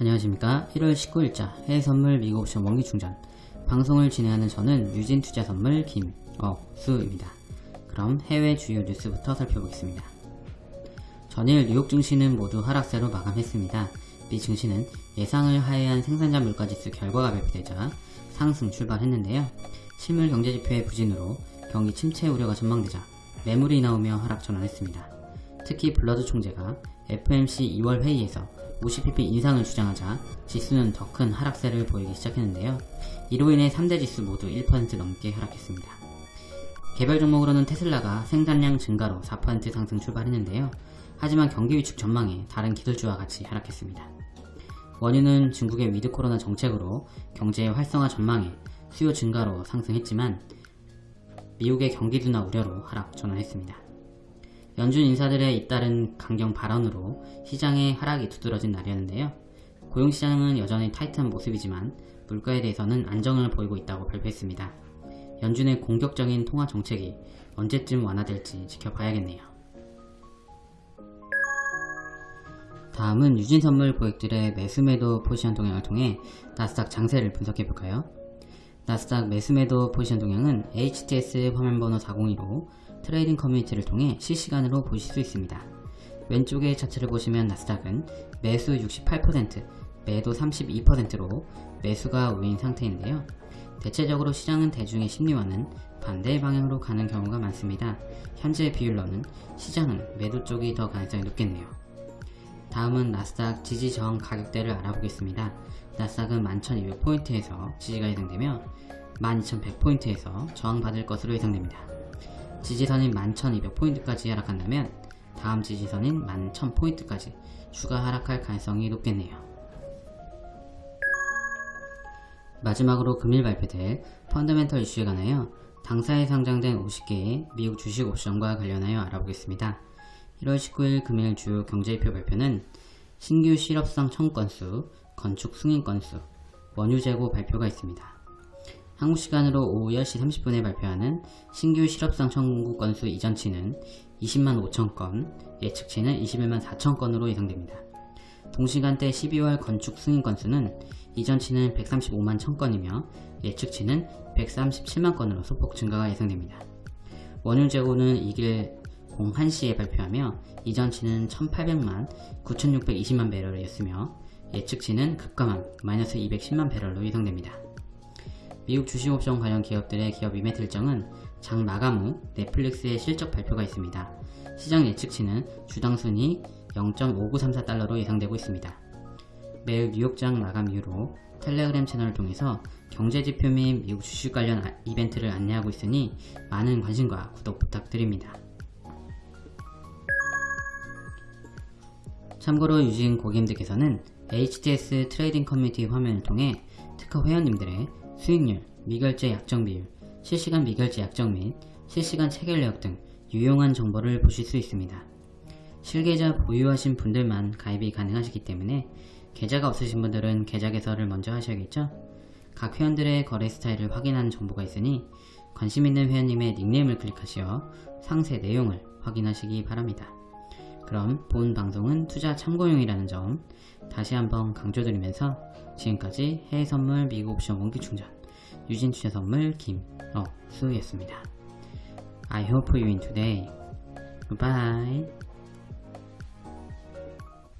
안녕하십니까 1월 19일자 해외선물 미국옵션 원기충전 방송을 진행하는 저는 유진투자선물 김어수입니다. 그럼 해외 주요 뉴스부터 살펴보겠습니다. 전일 뉴욕 증시는 모두 하락세로 마감했습니다. 미 증시는 예상을 하회한 생산자 물가지수 결과가 발표되자 상승 출발했는데요. 실물 경제지표의 부진으로 경기 침체 우려가 전망되자 매물이 나오며 하락 전환했습니다. 특히 블러드 총재가 FOMC 2월 회의에서 50bp 인상을 주장하자 지수는 더 큰 하락세를 보이기 시작했는데요. 이로 인해 3대 지수 모두 1% 넘게 하락했습니다. 개별 종목으로는 테슬라가 생산량 증가로 4% 상승 출발했는데요. 하지만 경기 위축 전망에 다른 기술주와 같이 하락했습니다. 원유는 중국의 위드 코로나 정책으로 경제의 활성화 전망에 수요 증가로 상승했지만 미국의 경기 둔화 우려로 하락 전환했습니다. 연준 인사들의 잇따른 강경 발언으로 시장의 하락이 두드러진 날이었는데요. 고용시장은 여전히 타이트한 모습이지만 물가에 대해서는 안정을 보이고 있다고 발표했습니다. 연준의 공격적인 통화 정책이 언제쯤 완화될지 지켜봐야겠네요. 다음은 유진선물 고객들의 매수매도 포지션 동향을 통해 나스닥 장세를 분석해볼까요? 나스닥 매수매도 포지션 동향은 HTS 화면번호 402로 trading 커뮤니티를 통해 실시간으로 보실 수 있습니다. 왼쪽의 차트를 보시면 나스닥은 매수 68%, 매도 32%로 매수가 우위인 상태인데요. 대체적으로 시장은 대중의 심리와는 반대 방향으로 가는 경우가 많습니다. 현재 비율로는 시장은 매도 쪽이 더 가능성이 높겠네요. 다음은 나스닥 지지 저항 가격대를 알아보겠습니다. 나스닥은 11,200포인트에서 지지가 예상되며 12,100포인트에서 저항받을 것으로 예상됩니다. 지지선인 11,200포인트까지 하락한다면 다음 지지선인 11,000포인트까지 추가 하락할 가능성이 높겠네요. 마지막으로 금일 발표될 펀더멘털 이슈에 관하여 당사에 상장된 50개의 미국 주식 옵션과 관련하여 알아보겠습니다. 1월 19일 금일 주요 경제지표 발표는 신규 실업상 청구 건수, 건축 승인 건수, 원유 재고 발표가 있습니다. 한국 시간으로 오후 10시 30분에 발표하는 신규 실업상 청구 건수 이전치는 20만 5천 건, 예측치는 21만 4천 건으로 예상됩니다. 동시간대 12월 건축 승인 건수는 이전치는 135만 1천 건이며 예측치는 137만 건으로 소폭 증가가 예상됩니다. 원유 재고는 이길 01시에 발표하며 이전치는 1800만 9620만 배럴이었으며 예측치는 급감한 마이너스 210만 배럴로 예상됩니다. 미국 주식옵션 관련 기업들의 기업 이벤트 일정은 장 마감 후 넷플릭스의 실적 발표가 있습니다. 시장 예측치는 주당 순위 0.5934달러로 예상되고 있습니다. 매일 뉴욕장 마감 이후로 텔레그램 채널을 통해서 경제지표 및 미국 주식 관련 이벤트를 안내하고 있으니 많은 관심과 구독 부탁드립니다. 참고로 유진 고객님들께서는 HTS trading 커뮤니티 화면을 통해 특허 회원님들의 수익률, 미결제 약정 비율, 실시간 미결제 약정 및 실시간 체결 내역 등 유용한 정보를 보실 수 있습니다. 실계좌 보유하신 분들만 가입이 가능하시기 때문에 계좌가 없으신 분들은 계좌 개설을 먼저 하셔야겠죠? 각 회원들의 거래 스타일을 확인하는 정보가 있으니 관심 있는 회원님의 닉네임을 클릭하시어 상세 내용을 확인하시기 바랍니다. 그럼 본 방송은 투자 참고용이라는 점 다시 한번 강조드리면서 지금까지 해외 선물 미국 옵션 원기 충전 유진 투자 선물 김어수였습니다. I hope you win today. Goodbye.